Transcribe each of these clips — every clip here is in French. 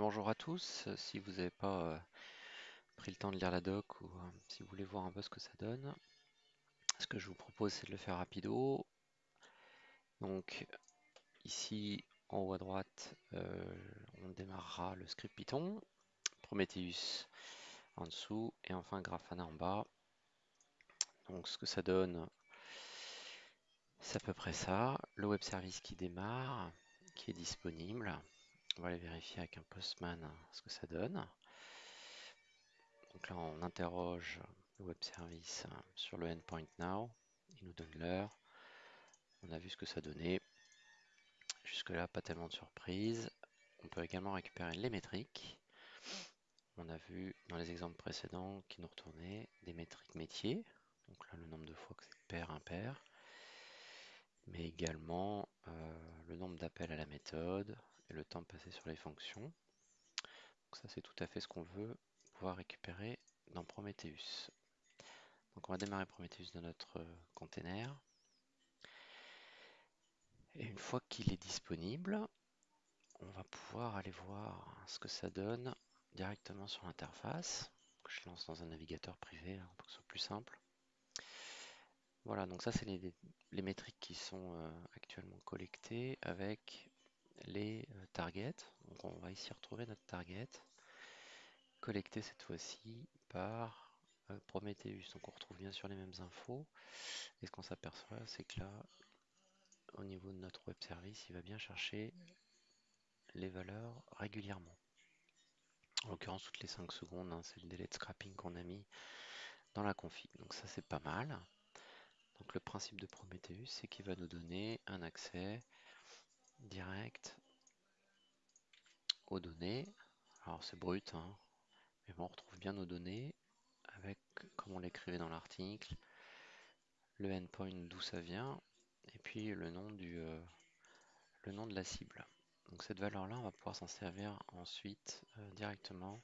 Bonjour à tous. Si vous n'avez pas euh, pris le temps de lire la doc ou euh, si vous voulez voir un peu ce que ça donne, ce que je vous propose c'est de le faire rapido. Donc ici en haut à droite, euh, on démarrera le script Python, Prometheus en dessous et enfin Grafana en bas. Donc ce que ça donne, c'est à peu près ça. Le web service qui démarre, qui est disponible. On va aller vérifier avec un postman ce que ça donne. Donc là, on interroge le web service sur le endpoint now. Il nous donne l'heure. On a vu ce que ça donnait. Jusque-là, pas tellement de surprise. On peut également récupérer les métriques. On a vu dans les exemples précédents qui nous retournaient des métriques métiers. Donc là, le nombre de fois que c'est pair, impair. Mais également euh, le nombre d'appels à la méthode le temps passé sur les fonctions. Donc ça, c'est tout à fait ce qu'on veut pouvoir récupérer dans Prometheus. Donc on va démarrer Prometheus dans notre euh, container. Et une fois qu'il est disponible, on va pouvoir aller voir ce que ça donne directement sur l'interface. Je lance dans un navigateur privé hein, pour que ce soit plus simple. Voilà, donc ça c'est les, métriques qui sont euh, actuellement collectées avec les euh, targets. Donc on va ici retrouver notre target collecté cette fois-ci par euh, Prometheus. Donc on retrouve bien sûr les mêmes infos. Et ce qu'on s'aperçoit, c'est que là, au niveau de notre web service, il va bien chercher les valeurs régulièrement. En l'occurrence, toutes les 5 secondes, hein, c'est le délai de scrapping qu'on a mis dans la config. Donc ça, c'est pas mal. Donc le principe de Prometheus, c'est qu'il va nous donner un accès direct aux données. Alors c'est brut, hein, mais on retrouve bien nos données avec, comme on l'écrivait dans l'article, le endpoint d'où ça vient, et puis le nom, du, euh, le nom de la cible. Donc cette valeur-là, on va pouvoir s'en servir ensuite euh, directement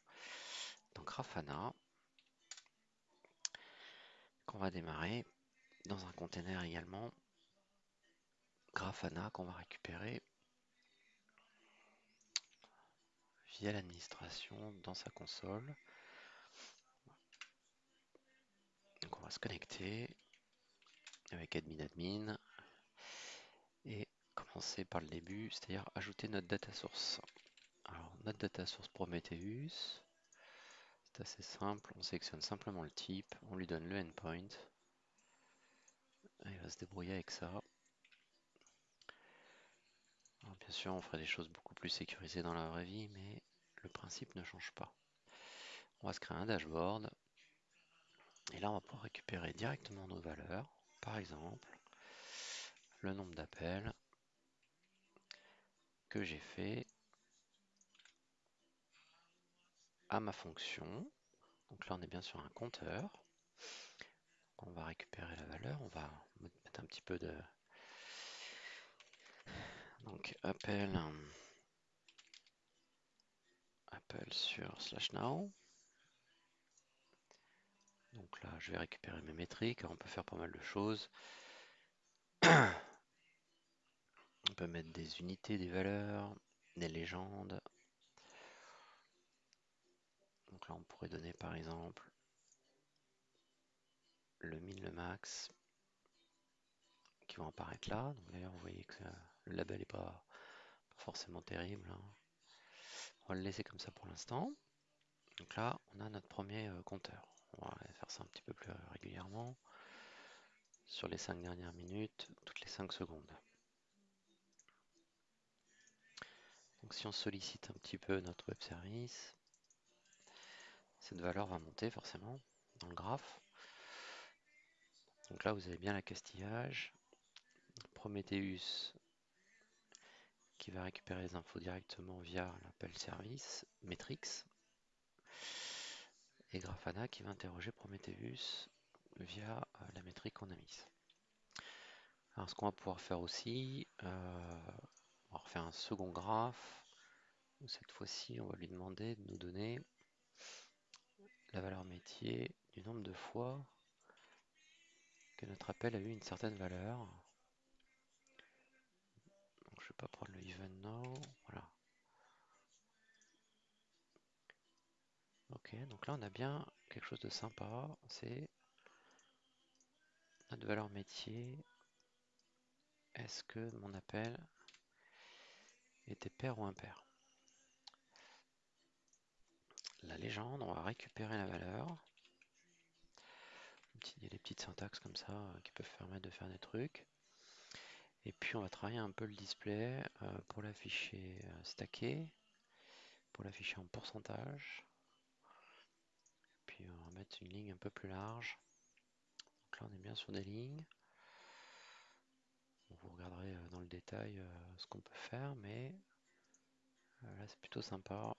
dans Grafana, qu'on va démarrer dans un container également, Grafana qu'on va récupérer via l'administration dans sa console. Donc on va se connecter avec admin admin et commencer par le début, c'est-à-dire ajouter notre data source. Alors notre data source Prometheus, c'est assez simple, on sélectionne simplement le type, on lui donne le endpoint, il va se débrouiller avec ça. Bien sûr, on ferait des choses beaucoup plus sécurisées dans la vraie vie, mais le principe ne change pas. On va se créer un dashboard. Et là, on va pouvoir récupérer directement nos valeurs. Par exemple, le nombre d'appels que j'ai fait à ma fonction. Donc là, on est bien sur un compteur. On va récupérer la valeur. On va mettre un petit peu de... Donc, appel... Appel sur slash now. Donc là, je vais récupérer mes métriques. On peut faire pas mal de choses. On peut mettre des unités, des valeurs, des légendes. Donc là, on pourrait donner par exemple le min, le max qui vont apparaître là. D'ailleurs, vous voyez que le label n'est pas, forcément terrible. Hein. On va le laisser comme ça pour l'instant. Donc là, on a notre premier euh, compteur. On va faire ça un petit peu plus régulièrement. Sur les 5 dernières minutes, toutes les 5 secondes. Donc si on sollicite un petit peu notre web service, cette valeur va monter forcément dans le graphe. Donc là, vous avez bien la castillage. Prometheus qui va récupérer les infos directement via l'appel service Metrix et Grafana qui va interroger Prometheus via euh, la métrique qu'on a mise. Alors ce qu'on va pouvoir faire aussi, euh, on va refaire un second graphe. Cette fois-ci, on va lui demander de nous donner la valeur métier du nombre de fois que notre appel a eu une certaine valeur. Donc, je ne vais pas prendre le even now. Voilà. Ok, donc là on a bien quelque chose de sympa, c'est notre valeur métier. Est-ce que mon appel était pair ou impair? La légende, on va récupérer la valeur. Il y a des petites syntaxes comme ça euh, qui peuvent permettre de faire des trucs. Et puis on va travailler un peu le display euh, pour l'afficher euh, stacké, pour l'afficher en pourcentage. Puis on va mettre une ligne un peu plus large. Donc là on est bien sur des lignes. Vous regarderez dans le détail ce qu'on peut faire, mais là c'est plutôt sympa.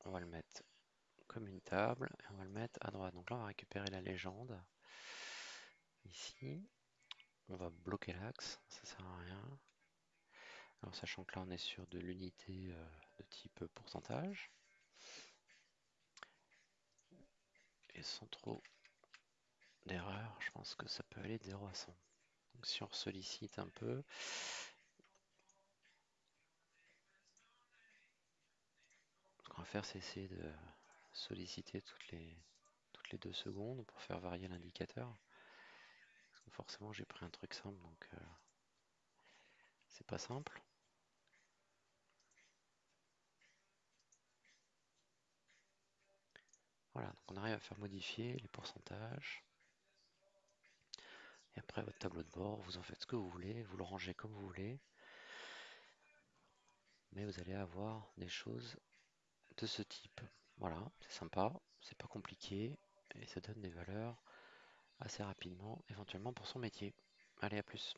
On va le mettre comme une table et on va le mettre à droite. Donc là on va récupérer la légende. Ici, on va bloquer l'axe, ça sert à rien. Alors sachant que là on est sur de l'unité euh, de type pourcentage. Et sans trop d'erreur, je pense que ça peut aller de 0 à 100. Donc si on sollicite un peu, ce qu'on va faire c'est essayer de solliciter toutes les, toutes les deux secondes pour faire varier l'indicateur. Forcément j'ai pris un truc simple donc euh, c'est pas simple. Voilà, donc on arrive à faire modifier les pourcentages. Et après votre tableau de bord, vous en faites ce que vous voulez, vous le rangez comme vous voulez. Mais vous allez avoir des choses de ce type. Voilà, c'est sympa, c'est pas compliqué et ça donne des valeurs assez rapidement, éventuellement pour son métier. Allez, à plus.